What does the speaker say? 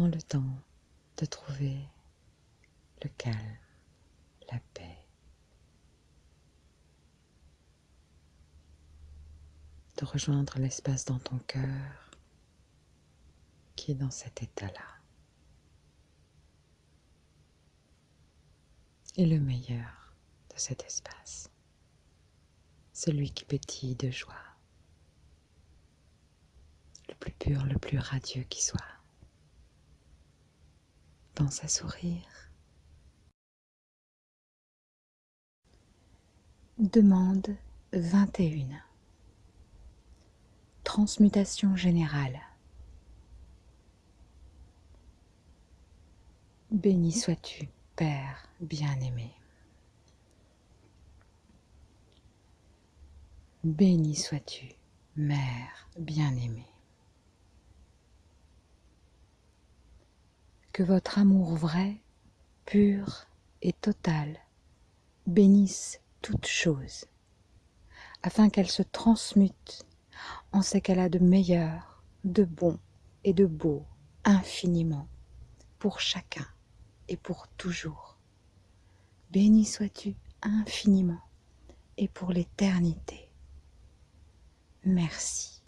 Prends le temps de trouver le calme, la paix. De rejoindre l'espace dans ton cœur qui est dans cet état-là. Et le meilleur de cet espace, celui qui pétille de joie, le plus pur, le plus radieux qui soit. Pense à sourire. Demande 21. Transmutation générale. Béni sois-tu, Père bien-aimé. Béni sois-tu, Mère bien-aimée. Que votre amour vrai, pur et total bénisse toutes choses, afin qu'elle se transmute en ce qu'elle a de meilleur, de bon et de beau infiniment pour chacun et pour toujours. Béni sois-tu infiniment et pour l'éternité. Merci.